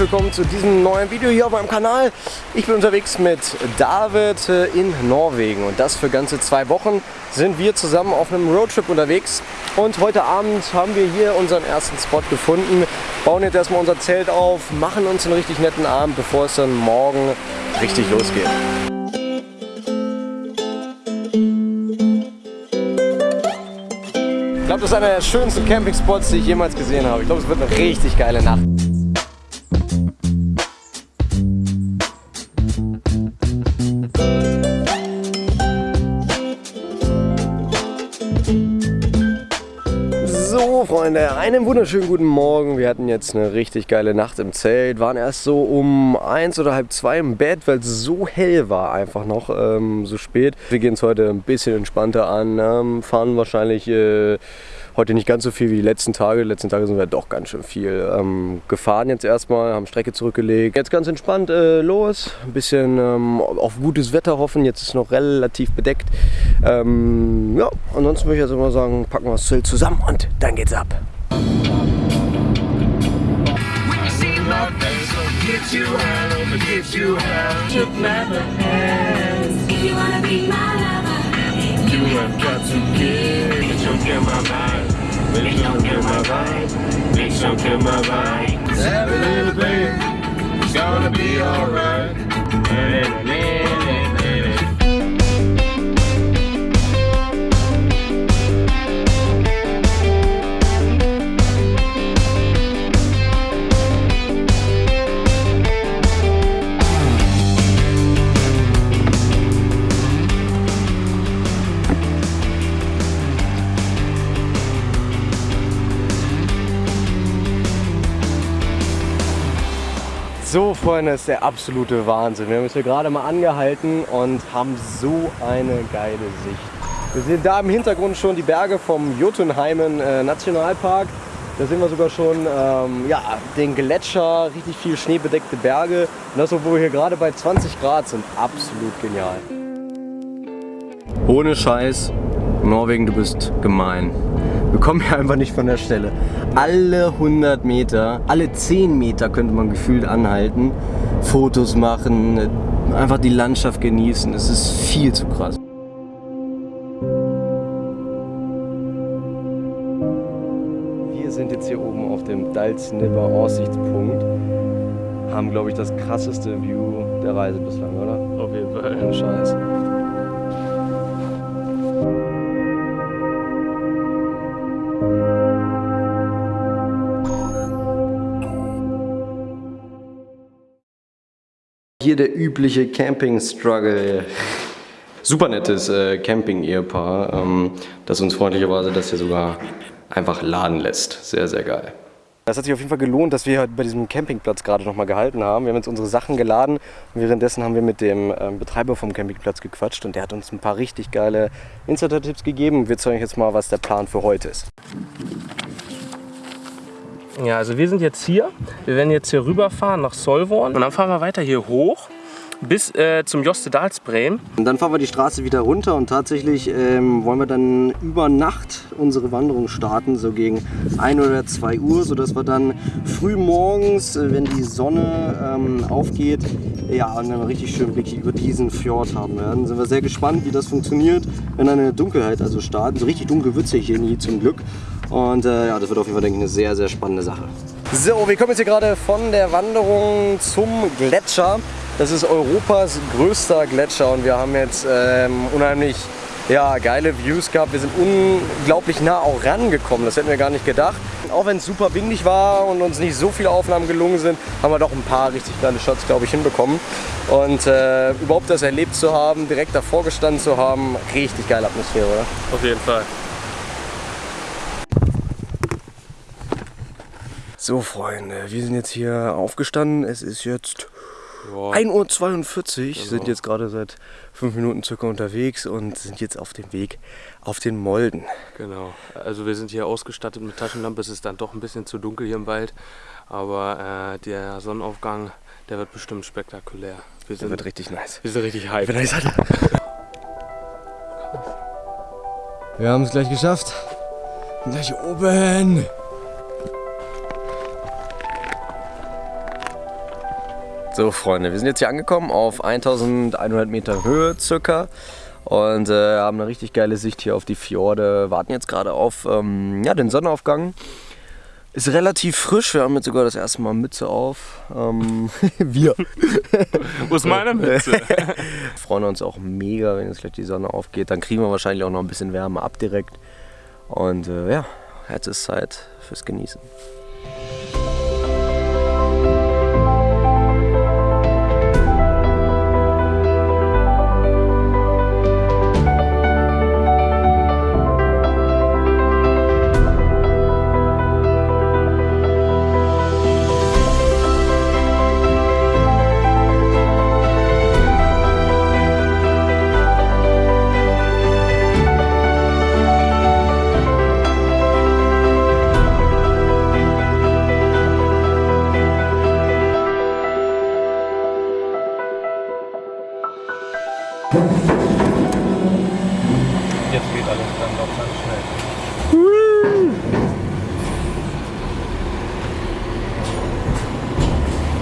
willkommen zu diesem neuen Video hier auf meinem Kanal. Ich bin unterwegs mit David äh, in Norwegen und das für ganze zwei Wochen sind wir zusammen auf einem Roadtrip unterwegs und heute Abend haben wir hier unseren ersten Spot gefunden, bauen jetzt erstmal unser Zelt auf, machen uns einen richtig netten Abend, bevor es dann morgen richtig losgeht. Ich glaube, das ist einer der schönsten Campingspots, die ich jemals gesehen habe. Ich glaube, es wird eine richtig geile Nacht. Einen wunderschönen guten Morgen. Wir hatten jetzt eine richtig geile Nacht im Zelt, waren erst so um eins oder halb zwei im Bett, weil es so hell war einfach noch, ähm, so spät. Wir gehen es heute ein bisschen entspannter an, ähm, fahren wahrscheinlich äh, heute nicht ganz so viel wie die letzten Tage. Die letzten Tage sind wir doch ganz schön viel ähm, gefahren jetzt erstmal, haben Strecke zurückgelegt. Jetzt ganz entspannt äh, los, ein bisschen ähm, auf gutes Wetter hoffen. Jetzt ist es noch relativ bedeckt. Ähm, ja, ansonsten würde ich jetzt immer sagen, packen wir das Zelt zusammen und dann geht's ab. Get you high, I'ma get you high. Took my hands. If you wanna be my lover, You have got to give. Bitch, don't kill my vibe. Bitch, don't kill my vibe. Bitch, don't kill my vibe. A little baby. It's gonna be alright. So Freunde, ist der absolute Wahnsinn. Wir haben uns hier gerade mal angehalten und haben so eine geile Sicht. Wir sehen da im Hintergrund schon die Berge vom Jotunheimen äh, Nationalpark. Da sehen wir sogar schon ähm, ja, den Gletscher, richtig viel schneebedeckte Berge. Und das, obwohl wir hier gerade bei 20 Grad sind. Absolut genial. Ohne Scheiß, Norwegen, du bist gemein. Wir kommen hier einfach nicht von der Stelle. Alle 100 Meter, alle 10 Meter könnte man gefühlt anhalten, Fotos machen, einfach die Landschaft genießen. Es ist viel zu krass. Wir sind jetzt hier oben auf dem Dalsnibber Aussichtspunkt. Haben, glaube ich, das krasseste View der Reise bislang, oder? Auf jeden Fall. Ohne Scheiß. Hier der übliche Camping-Struggle. Super nettes äh, Camping-Ehepaar, ähm, das uns freundlicherweise das hier sogar einfach laden lässt. Sehr, sehr geil. Das hat sich auf jeden Fall gelohnt, dass wir bei diesem Campingplatz gerade noch mal gehalten haben. Wir haben jetzt unsere Sachen geladen und währenddessen haben wir mit dem ähm, Betreiber vom Campingplatz gequatscht und der hat uns ein paar richtig geile Insider-Tipps gegeben. Wir zeigen euch jetzt mal, was der Plan für heute ist. Ja, also wir sind jetzt hier. Wir werden jetzt hier rüberfahren nach Solvorn und dann fahren wir weiter hier hoch bis äh, zum Jostedalsbreem. Und dann fahren wir die Straße wieder runter und tatsächlich ähm, wollen wir dann über Nacht unsere Wanderung starten, so gegen 1 oder 2 Uhr, sodass wir dann früh morgens, äh, wenn die Sonne ähm, aufgeht, ja, einen richtig schönen Blick über diesen Fjord haben werden. Sind wir sehr gespannt, wie das funktioniert, wenn eine Dunkelheit also startet. So richtig dunkel wird es hier nie zum Glück. Und äh, ja, das wird auf jeden Fall, denke ich, eine sehr, sehr spannende Sache. So, wir kommen jetzt hier gerade von der Wanderung zum Gletscher. Das ist Europas größter Gletscher und wir haben jetzt ähm, unheimlich ja, geile Views gehabt. Wir sind unglaublich nah auch rangekommen, das hätten wir gar nicht gedacht. Auch wenn es super windig war und uns nicht so viele Aufnahmen gelungen sind, haben wir doch ein paar richtig geile Shots, glaube ich, hinbekommen. Und äh, überhaupt das erlebt zu haben, direkt davor gestanden zu haben, richtig geile Atmosphäre, oder? Auf jeden Fall. So Freunde, wir sind jetzt hier aufgestanden. Es ist jetzt Ja. 1.42 Uhr, sind Genau. jetzt gerade seit fünf Minuten circa unterwegs und sind jetzt auf dem Weg auf den Molden. Genau. Also wir sind hier ausgestattet mit Taschenlampe. Es ist dann doch ein bisschen zu dunkel hier im Wald. Aber äh, der Sonnenaufgang, der wird bestimmt spektakulär. Wir Der sind, wird richtig nice. wir sind richtig hyped. Wir haben es gleich geschafft. Gleich oben. So Freunde, wir sind jetzt hier angekommen auf 1100 Meter Höhe circa und äh, haben eine richtig geile Sicht hier auf die Fjorde. Warten jetzt gerade auf ähm, ja, den Sonnenaufgang. Ist relativ frisch, wir haben jetzt sogar das erste Mal Mütze auf. Ähm, wir Wo ist meine Mütze? freuen uns auch mega, wenn jetzt gleich die Sonne aufgeht. Dann kriegen wir wahrscheinlich auch noch ein bisschen Wärme ab direkt. Und äh, ja, jetzt ist Zeit fürs Genießen.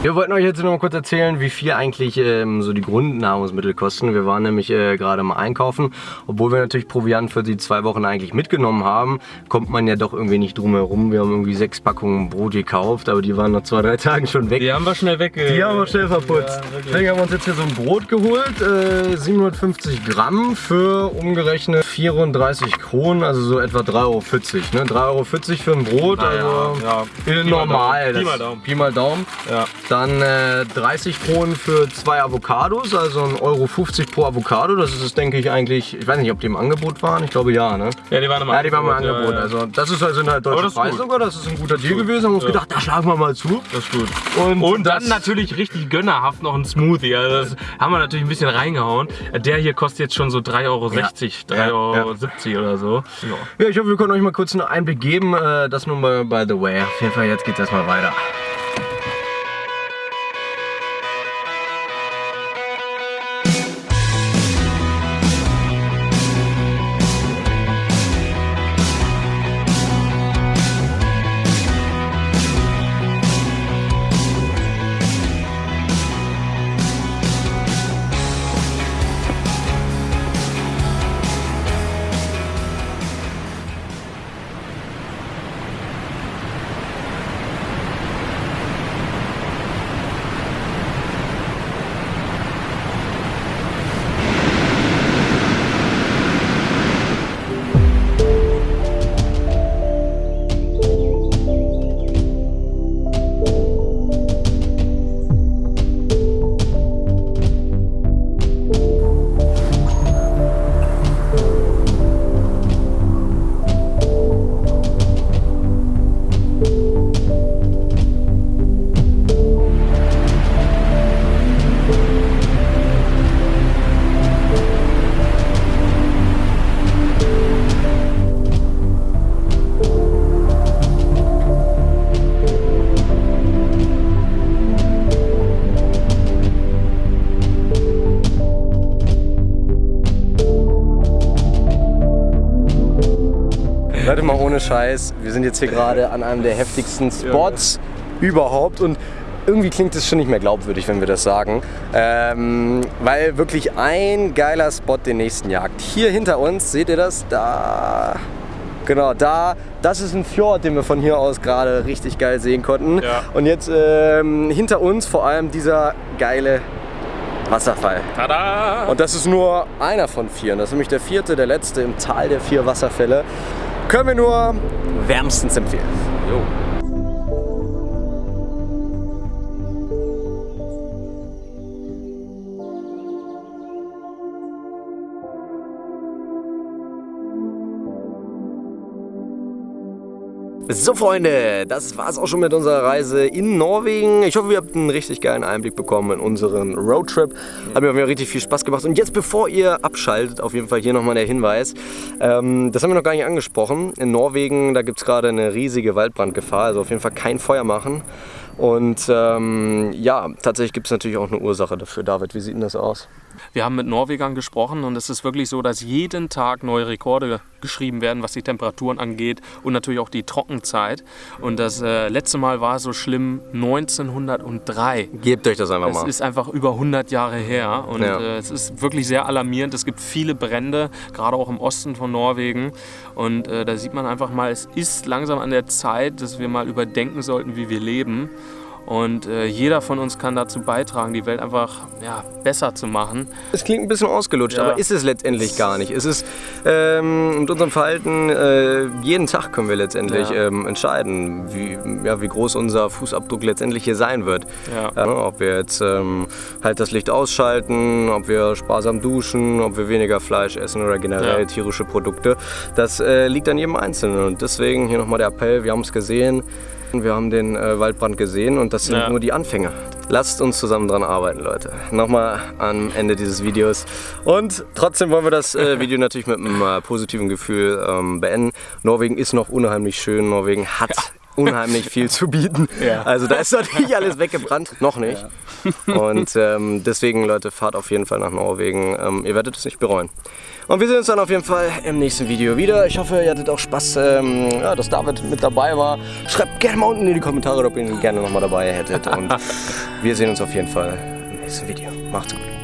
Wir wollten euch jetzt nur mal kurz erzählen, wie viel eigentlich ähm, so die Grundnahrungsmittel kosten. Wir waren nämlich äh, gerade mal einkaufen. Obwohl wir natürlich Proviant für die zwei Wochen eigentlich mitgenommen haben, kommt man ja doch irgendwie nicht drum herum. Wir haben irgendwie sechs Packungen Brot gekauft, aber die waren nach zwei, drei Tagen schon weg. Die haben wir schnell weg. Die haben wir schnell verputzt. Ja. Deswegen haben wir uns jetzt hier so ein Brot geholt. Äh, 750 Gramm für umgerechnet 34 Kronen, also so etwa 3,40 Euro. Ne? 3,40 Euro für ein Brot, Naja, also ja. äh, Pi mal normal. Daumen. Pi mal Daumen. Pi mal Daumen. Ja. Dann äh, 30 Kronen für zwei Avocados, also 1,50 Euro pro Avocado. Das ist, denke ich, eigentlich, ich weiß nicht, ob die im Angebot waren. Ich glaube ja, ne? ja, die waren im Ja, die waren im Angebot, Angebot. ja, ja. Also das ist also eine deutsche sogar. Das ist ein guter Deal gewesen. Haben wir uns gedacht, da schlagen wir mal zu. Das ist gut. Und, Und dann natürlich richtig gönnerhaft noch ein Smoothie. Also das haben wir natürlich ein bisschen reingehauen. Der hier kostet jetzt schon so 3,60 Euro, Ja. 3,70 Euro oder so. Ja, ich hoffe, wir können euch mal kurz einen Einblick geben. Äh, Das nur mal by the way. Auf jeden Fall, jetzt geht's erstmal weiter. Leute, mal ohne Scheiß. Wir sind jetzt hier gerade an einem der heftigsten Spots überhaupt und irgendwie klingt es schon nicht mehr glaubwürdig, wenn wir das sagen. Ähm, weil wirklich ein geiler Spot den nächsten jagt. Hier hinter uns, seht ihr das? Da. Genau, da. Das ist ein Fjord, den wir von hier aus gerade richtig geil sehen konnten. Ja. Und jetzt ähm, hinter uns vor allem dieser geile Wasserfall. Tada! Und das ist nur einer von vier. Das ist nämlich der vierte, der letzte im Tal der vier Wasserfälle. Können wir nur wärmstens empfehlen. Jo. So Freunde, das war's auch schon mit unserer Reise in Norwegen. Ich hoffe, ihr habt einen richtig geilen Einblick bekommen in unseren Roadtrip. Hat mir auf jeden Fall richtig viel Spaß gemacht. Und jetzt, bevor ihr abschaltet, auf jeden Fall hier nochmal der Hinweis. Ähm, das haben wir noch gar nicht angesprochen. In Norwegen, da gibt es gerade eine riesige Waldbrandgefahr. Also auf jeden Fall kein Feuer machen. Und ähm, ja, tatsächlich gibt es natürlich auch eine Ursache dafür. David, wie sieht denn das aus? Wir haben mit Norwegern gesprochen und es ist wirklich so, dass jeden Tag neue Rekorde geschrieben werden, was die Temperaturen angeht und natürlich auch die Trockenzeit. Und das äh, letzte Mal war so schlimm 1903. Gebt euch das einfach Es mal. ist einfach über 100 Jahre her und Ja. äh, es ist wirklich sehr alarmierend. Es gibt viele Brände, gerade auch im Osten von Norwegen. Und äh, da sieht man einfach mal, es ist langsam an der Zeit, dass wir mal überdenken sollten, wie wir leben. Und äh, jeder von uns kann dazu beitragen, die Welt einfach ja, besser zu machen. Es klingt ein bisschen ausgelutscht, Ja. aber ist es letztendlich gar nicht. Es ist ähm, mit unserem Verhalten, äh, jeden Tag können wir letztendlich Ja. ähm, entscheiden, wie, ja, wie groß unser Fußabdruck letztendlich hier sein wird. Ja, ob wir jetzt ähm, halt das Licht ausschalten, ob wir sparsam duschen, ob wir weniger Fleisch essen oder generell tierische Produkte. Das äh, liegt an jedem Einzelnen. Und deswegen hier nochmal der Appell, wir haben es gesehen. Wir haben den äh, Waldbrand gesehen und das sind Ja. nur die Anfänge. Lasst uns zusammen dran arbeiten, Leute. Nochmal am Ende dieses Videos. Und trotzdem wollen wir das äh, Video natürlich mit einem äh, positiven Gefühl ähm, beenden. Norwegen ist noch unheimlich schön. Norwegen hat unheimlich viel zu bieten. Ja. Also da ist natürlich alles weggebrannt. Noch nicht. Und ähm, deswegen, Leute, fahrt auf jeden Fall nach Norwegen. Ähm, ihr werdet es nicht bereuen. Und wir sehen uns dann auf jeden Fall im nächsten Video wieder. Ich hoffe, ihr hattet auch Spaß, ähm, ja, dass David mit dabei war. Schreibt gerne mal unten in die Kommentare, ob ihr ihn gerne nochmal dabei hättet. Und wir sehen uns auf jeden Fall im nächsten Video. Macht's gut.